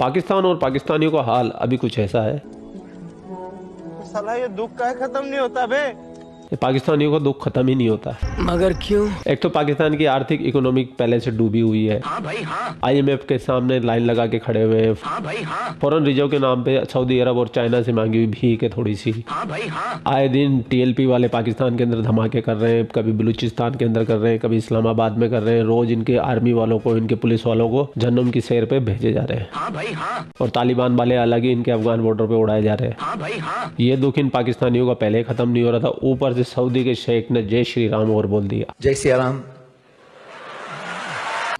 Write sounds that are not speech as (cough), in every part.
पाकिस्तान और पाकिस्तानियों का हाल अभी कुछ ऐसा है? सलाह ये दुख का खत्म नहीं होता ये पाकिस्तानियों का दुख खत्म ही नहीं होता। मगर क्यों? एक तो पाकिस्तान की आर्थिक इकोनॉमिक पहले से डूबी हुई है। हाँ भाई हाँ। आईएमएफ के सामने लाइन लगा के खड़े हुए हैं। हाँ भाई हाँ। फॉरेन रिज़र्व के नाम पे सऊदी अरब और चाइना से मांगी हुई भीख है थोड़ी सी हाँ भाई हाँ। आए दिन टीएलपी वाले पाकिस्तान के अंदर धमाके कर रहे हैं कभी बलूचिस्तान के अंदर कर रहे हैं कभी इस्लामाबाद में कर रहे हैं। रोज इनके आर्मी वालों को इनके पुलिस वालों को जन्म की सैर पे भेजे जा रहे हैं। हाँ भाई हाँ। और तालिबान वाले अलग ही इनके अफगान बॉर्डर पे उड़ाए जा रहे हैं। हाँ भाई हाँ। ये दुख इन पाकिस्तानियों का पहले खत्म नहीं हो रहा था ऊपर से सऊदी के शेख ने जय श्री राम और बोल दिया। जय श्री राम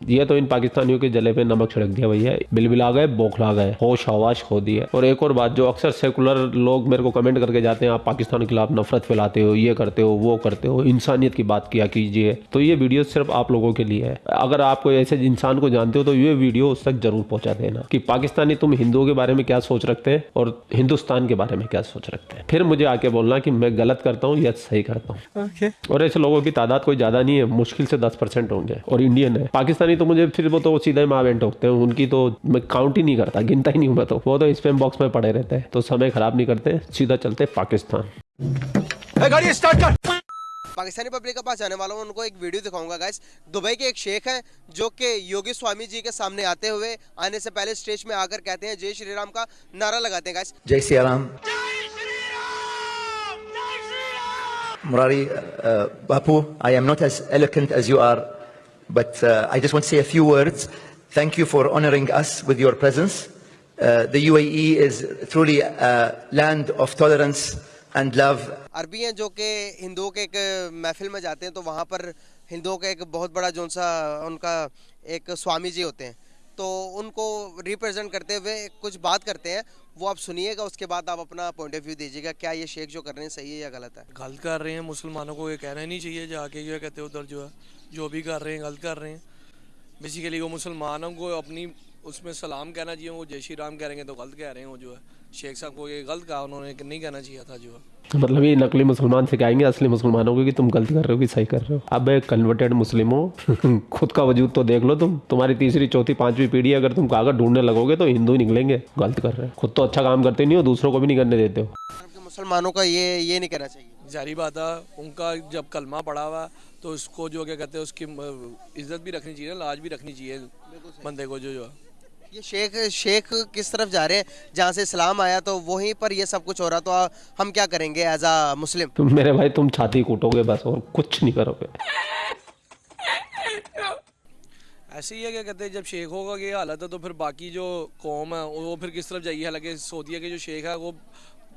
ये तो इन पाकिस्तानियों के जले पे नमक छिड़क दिया भैया। बिलबिला गए बौखला गए होश हवाश खो दिया और एक और बात जो अक्सर सेकुलर लोग मेरे को कमेंट करके जाते हैं आप पाकिस्तान के खिलाफ नफरत फैलाते हो ये करते हो वो करते हो इंसानियत की बात किया कीजिए। तो ये वीडियो सिर्फ़ आप लोगों के लिए है। अगर आप कोई ऐसे इंसान को जानते हो तो ये वीडियो उस तक ज़रूर पहुँचा देना कि पाकिस्तानी तुम हिंदुओं के बारे में क्या सोच रखते हैं और हिंदुस्तान के बारे में क्या सोच रखते हैं। फिर मुझे आके बोलना कि मैं गलत करता हूँ या सही करता हूँ। और ऐसे लोगों की तादाद कोई ज़्यादा नहीं है मुश्किल से दस होंगे और इंडियन है। पाकिस्तानी तो मुझे फिर वो तो सीधा ही माँ बहन ठोकते हैं। उनकी तो मैं काउंट ही नहीं करता गिनता ही नहीं हूँ मैं तो। वो तो स्पेम बॉक्स में पड़े रहते हैं तो समय खराब नहीं करते सीधा चलते पाकिस्तान। पाकिस्तानी पब्लिक के पास जाने वाला हूँ उनको एक वीडियो दिखाऊँगा गाइस दुबई के एक शेख हैं जो कि योगी स्वामी जी के सामने आते हुए आने से पहले स्टेज में आकर कहते हैं जय श्री राम का नारा लगाते हैं गाइस जय Siya Ram. Murari, uh, Bapu, I am not as eloquent as you are, but uh, I just want to say a few words. Thank you for honoring us with your presence. Uh, the UAE is truly a land of tolerance and love अरबी हैं जो कि हिंदुओं के एक महफिल में जाते हैं तो वहाँ पर हिंदुओं का एक बहुत बड़ा जो सा उनका एक स्वामी जी होते हैं तो उनको रिप्रेजेंट करते हुए कुछ बात करते हैं, वो आप सुनिएगा, उसके बाद आप अपना पॉइंट ऑफ़ व्यू दीजिएगा, क्या ये शेख जो कर रहे हैं सही है या गलत है? गलत कर रहे हैं, मुसलमानों को ये कहना ही नहीं चाहिए जाके, ये कहते उधर जो है, जो भी कर रहे हैं, गलत कर रहे हैं। बेसिकली वो मुसलमानों को अपनी, उसमें सलाम कहना चाहिए, वो जय श्री राम कह रहे हैं तो गलत कह रहे हैं वो जो है। शेख साहब को ये गलत कहा उन्होंने कि नहीं कहना चाहिए था जो। मतलब ये नकली मुसलमान सिखाएँगे असली मुसलमानों को कि तुम गलत कर रहे हो कि सही कर रहे हो? अब कन्वर्टेड मुस्लिम हो (laughs) खुद का वजूद तो देख लो तुम। तुम्हारी तीसरी चौथी पांचवी पीढ़ी अगर तुम कागज़ ढूँढने लगोगे तो हिंदू ही निकलेंगे गलत कर रहे हो। खुद तो अच्छा काम करते नहीं हो दूसरों को भी नहीं करने देते हो। मुसलमानों का ये ये नहीं कहना चाहिए। जारी बात है उनका जब कलमा पड़ा हुआ तो उसको जो क्या कहते हैं उसकी इज़्ज़त भी रखनी चाहिए लाज भी रखनी चाहिए बंदे को जो जो। है ये शेख शेख किस तरफ़ जा रहे हैं? जहाँ से इस्लाम आया तो वहीं पर ये सब कुछ हो रहा तो आ- हम क्या करेंगे एज आ मुस्लिम? तुम मेरे भाई तुम छाती कूटोगे बस और कुछ नहीं करोगे। ऐसे ही है क्या कहते हैं? जब शेख होगा ये हालत है तो फिर बाकी जो कौम है वो फिर किस तरफ़ जाइए? हालाँकि सऊदीया के जो शेख है वो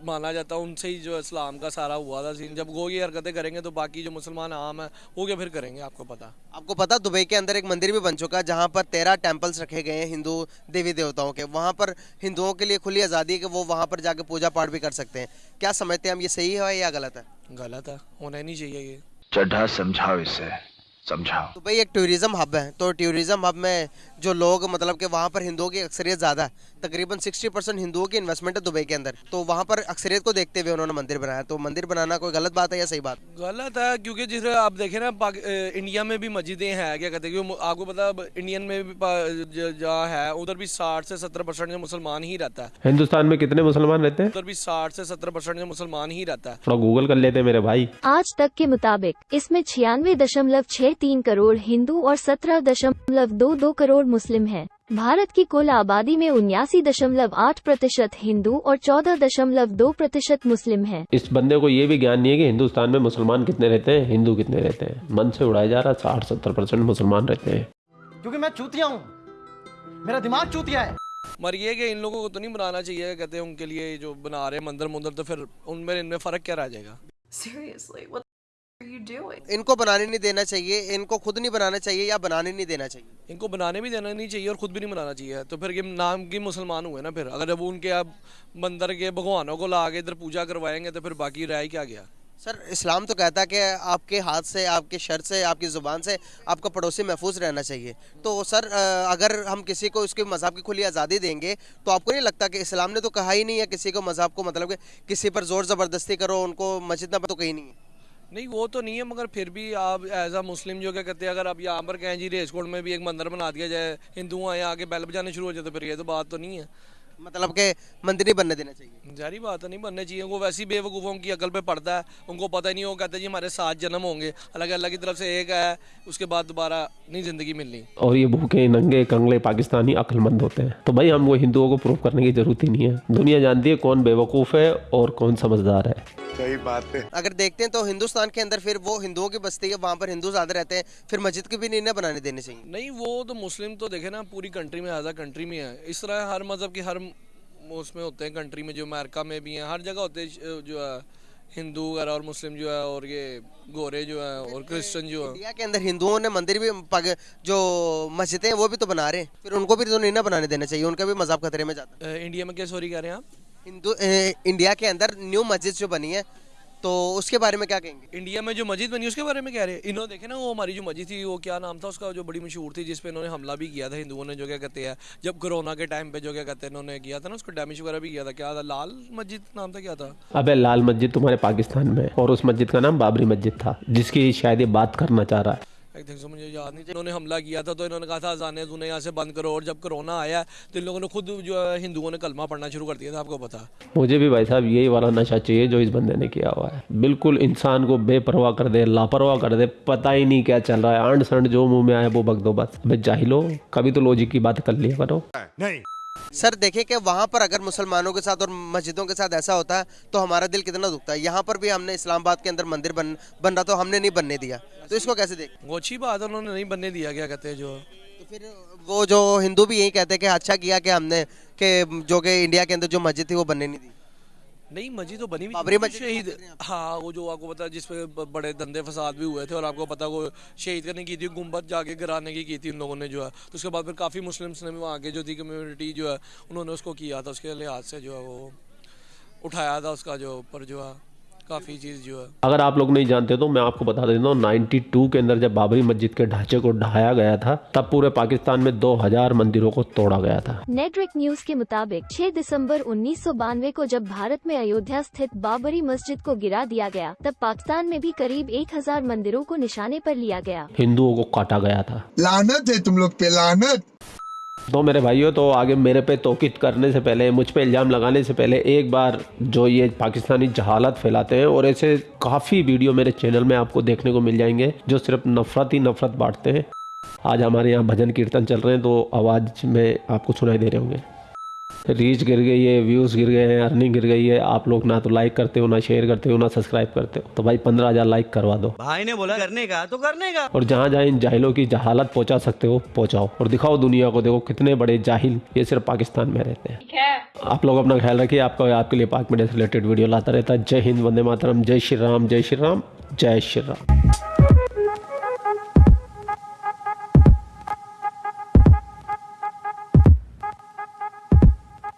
माना जाता है उनसे ही जो इस्लाम का सारा हुआ था सीन जब वो ये हरकतें करेंगे तो बाकी जो मुसलमान आम है वो क्या फिर करेंगे आपको पता? आपको पता दुबई के अंदर एक मंदिर भी बन चुका है जहाँ पर तेरह टेम्पल्स रखे गए हैं हिंदू देवी देवताओं के। वहाँ पर हिंदुओं के लिए खुली आज़ादी है कि वो वहाँ पर जाके पूजा पाठ भी कर सकते हैं। क्या समझते हैं हम ये सही है या गलत है? गलत है होना ही नहीं चाहिए ये। चड्ढा समझाओ इसे। समझाओ। दुबई एक टूरिज़्म हब है तो टूरिज़्म हब में जो लोग मतलब कि वहाँ पर हिंदुओं की अक्सरियत ज़्यादा है तकरीबन 60 परसेंट हिंदुओं की इन्वेस्टमेंट है दुबई के अंदर। तो वहाँ पर अक्सरियत को देखते हुए उन्होंने मंदिर बनाया। तो मंदिर बनाना कोई गलत बात है या सही बात? गलत है क्योंकि जिस आप देखें ना इंडिया में भी मस्जिदें हैं क्या कहते हैं आपको पता इंडियन में भी जहाँ है उधर भी साठ से सत्तर परसेंट जो मुसलमान ही रहता है। हिंदुस्तान में कितने मुसलमान रहते हैं? उधर भी साठ से सत्तर परसेंट जो मुसलमान ही रहता है। थोड़ा गूगल कर लेते हैं मेरे भाई। आज तक के मुताबिक इसमें छियानवे दशमलव छह तीन करोड़ हिंदू और सत्रह दशमलव दो दो करोड़ मुस्लिम हैं। भारत की कुल आबादी में उन्यासी दशमलव आठ प्रतिशत हिंदू और चौदह दशमलव दो प्रतिशत मुस्लिम हैं। इस बंदे को ये भी ज्ञान नहीं है कि हिंदुस्तान में मुसलमान कितने रहते हैं हिंदू कितने रहते हैं मन से उड़ाया जा रहा है साठ सत्तर परसेंट मुसलमान रहते हैं क्योंकि मैं चूतिया हूँ मेरा दिमाग चूतिया है मगर ये कि इन लोगों को तो नहीं बनाना चाहिए कहते हैं उनके लिए जो बना रहे मंदिर मुंदर तो फिर उनमें इनमें फ़र्क क्या रह जाएगा Seriously, what? इनको बनाने नहीं देना चाहिए इनको खुद नहीं बनाना चाहिए या बनाने नहीं देना चाहिए। इनको बनाने भी देना नहीं चाहिए और खुद भी नहीं बनाना चाहिए। तो फिर ये नाम के मुसलमान हुए ना फिर। अगर जब उनके आप मंदिर के भगवानों को ला के इधर पूजा करवाएँगे तो फिर बाकी रह ही क्या गया? सर इस्लाम तो कहता है कि आपके हाथ से आपके शर से आपकी ज़ुबान से आपका पड़ोसी महफूज रहना चाहिए। तो सर अगर हम किसी को उसके मज़हब की खुली आज़ादी देंगे तो आपको नहीं लगता कि इस्लाम ने तो कहा ही नहीं है किसी को मज़हब को? मतलब कि किसी पर ज़ोर ज़बरदस्ती करो उनको मस्जिद ना तो कहीं नहीं है। नहीं, वो तो नहीं है, मगर फिर भी आप एज आ मुस्लिम जो क्या कहते हैं, अगर आप यहाँ पर कहें जी रेसकोट में भी एक मंदिर बना दिया जाए, हिंदुओं आए आगे बैल बजाने शुरू हो जाए तो फिर ये तो बात तो नहीं है। मतलब के मंदिर नहीं बनने देना चाहिए। जारी बात है नहीं बनने चाहिए वो वैसी बेवकूफ़ों की अकल पे पड़ता है उनको पता ही नहीं वो कहते जी हमारे सात जन्म होंगे अलग अल्लाह की तरफ़ से एक है उसके बाद दोबारा नहीं ज़िंदगी मिलनी। और ये भूखे नंगे कंगले पाकिस्तानी अक्लमंद होते हैं। तो भाई हम वो हिंदुओं को प्रूव करने की ज़रूरत ही नहीं है। दुनिया जानती है कौन बेवकूफ़ है और कौन समझदार है। सही बात है। अगर देखते हैं तो हिंदुस्तान के अंदर फिर वो हिंदुओं की बस्ती है वहाँ पर हिंदू ज़्यादा रहते हैं फिर मस्जिद की भी नहीं ना बनाने देनी चाहिए। नहीं वो तो मुस्लिम तो देखे ना पूरी कंट्री में एज कंट्री में है। इस तरह हर मज़हब की हर उसमें होते हैं कंट्री में जो अमेरिका में भी हैं हर जगह होते हैं जो है हिंदू वगैरह और मुस्लिम जो है और ये गोरे जो है और क्रिश्चियन जो है। इंडिया के अंदर हिंदुओं ने मंदिर भी जो मस्जिदें हैं वो भी तो बना रहे हैं। फिर उनको भी तो नहीं ना बनाने देना चाहिए उनका भी मज़ाक खतरे में जाता है। इंडिया में क्या सॉरी कह रहे हैं आप? हिंदू इंडिया के अंदर न्यू मस्जिद जो बनी है तो उसके बारे में क्या कहेंगे? इंडिया में जो मस्जिद बनी उसके बारे में कह रहे? हैं इन्होंने देखे ना वो हमारी जो मस्जिद थी वो क्या नाम था उसका जो बड़ी मशहूर थी जिसपे इन्होंने हमला भी किया था हिंदुओं ने जो क्या कहते हैं जब कोरोना के टाइम पे जो क्या कहते हैं इन्होंने किया था ना उसको डैमेज वगैरह भी किया था। क्या था? लाल मस्जिद नाम था क्या था? अब लाल मस्जिद तुम्हारे पाकिस्तान में और उस मस्जिद का नाम बाबरी मस्जिद था जिसकी शायद ये बात करना चाह रहा है। सो मुझे याद नहीं इन्होंने हमला किया था तो इन्होंने कहा था अजाने तूने यहाँ से बंद करो और जब कोरोना आया तो इन लोगों ने खुद जो है हिंदुओं ने कलमा पढ़ना शुरू कर दिया था आपको पता मुझे भी भाई साहब यही वाला नशा चाहिए जो इस बंदे ने किया हुआ है। बिल्कुल इंसान को बेपरवाह कर दे लापरवाह कर दे पता ही नहीं क्या चल रहा है। आंड संड जो मुँह में आए वो बक दो बस। जाहिलो कभी तो लॉजिक की बात कर लिया करो। सर देखें कि वहाँ पर अगर मुसलमानों के साथ और मस्जिदों के साथ ऐसा होता है तो हमारा दिल कितना दुखता। है यहाँ पर भी हमने इस्लामाबाद के अंदर मंदिर बन बन रहा तो हमने नहीं बनने दिया। तो इसको कैसे देख? वो अच्छी बात उन्होंने नहीं बनने दिया क्या कहते हैं जो? तो फिर वो जो हिंदू भी यही कहते हैं कि अच्छा किया कि हमने के जो कि इंडिया के अंदर जो मस्जिद थी वो बनने नहीं दी। नहीं मज़ी तो बनी हुई बाबरी मस्जिद शहीद हैं वो जो आपको पता है जिसपे बड़े धंधे फसाद भी हुए थे और आपको पता वो शहीद करने की थी गुंबद जाके गिराने की की थी उन लोगों ने जो है। तो उसके बाद फिर काफ़ी मुस्लिम्स ने भी वहाँ के जो थी कम्युनिटी जो है उन्होंने उसको किया था उसके लिहाज से जो है वो उठाया था उसका जो ऊपर जो है। काफ़ी चीज़ जो है। अगर आप लोग नहीं जानते तो मैं आपको बता देता हूँ 92 के अंदर जब बाबरी मस्जिद के ढांचे को ढहाया गया था तब पूरे पाकिस्तान में 2000 मंदिरों को तोड़ा गया था। नेटवर्क न्यूज़ के मुताबिक 6 दिसंबर उन्नीस सौ बानवे को जब भारत में अयोध्या स्थित बाबरी मस्जिद को गिरा दिया गया तब पाकिस्तान में भी करीब 1000 मंदिरों को निशाने पर लिया गया। हिंदुओं को काटा गया था। लानत है तुम लोग पे लानत। तो मेरे भाइयों तो आगे मेरे पे तोकित करने से पहले, मुझ पे इल्ज़ाम लगाने से पहले एक बार जो ये पाकिस्तानी जहालत फैलाते हैं, और ऐसे काफ़ी वीडियो मेरे चैनल में आपको देखने को मिल जाएँगे, जो सिर्फ़ नफ़रत ही नफ़रत बांटते हैं। आज हमारे यहाँ भजन कीर्तन चल रहे हैं तो आवाज़ में आपको सुनाई दे रहे होंगे। रीच गिर गई है व्यूज़ गिर गए हैं अर्निंग गिर गई है। आप लोग ना तो लाइक करते हो ना शेयर करते हो ना सब्सक्राइब करते हो। तो भाई पंद्रह हज़ार लाइक करवा दो। भाई ने बोला करने का तो करने का। और जहाँ जहाँ इन जाहिलों की जहालत पहुँचा सकते हो पहुँचाओ। और दिखाओ दुनिया को देखो कितने बड़े जाहिल ये सिर्फ़ पाकिस्तान में रहते हैं। आप लोग अपना ख्याल रखिए आपका आपके लिए पाक मीडिया से रिलेटेड वीडियो लाता रहता है। जय हिंद वंदे मातरम जय श्री राम जय श्री राम जय श्री राम।